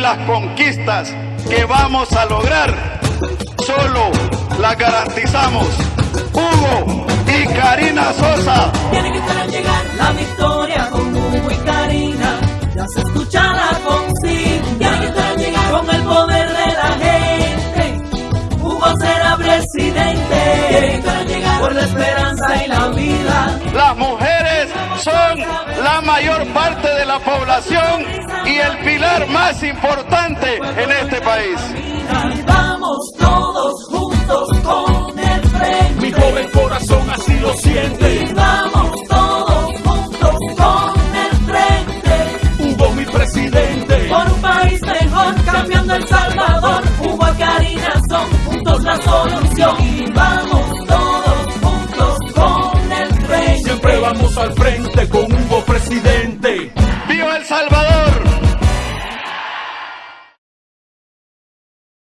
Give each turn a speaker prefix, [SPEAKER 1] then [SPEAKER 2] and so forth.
[SPEAKER 1] las conquistas que vamos a lograr solo las garantizamos. Hugo y Karina Sosa.
[SPEAKER 2] Tiene que estar llegar la victoria con Hugo y Karina. Ya se escucha la consigna. Tiene que estar llegar con el poder de la gente. Hugo será presidente. Tiene que llegar por la esperanza y la vida.
[SPEAKER 1] Las mayor parte de la población y el pilar más importante en este país.
[SPEAKER 2] Vamos todos juntos con el frente. Mi joven
[SPEAKER 3] corazón así lo siente.
[SPEAKER 2] Vamos todos juntos con el frente.
[SPEAKER 3] Hubo mi presidente.
[SPEAKER 2] Por un país mejor, cambiando El Salvador. Hubo a Karina Son, juntos la solución. Y vamos todos juntos con el frente. Siempre
[SPEAKER 3] vamos al frente presidente.
[SPEAKER 1] ¡Viva El Salvador!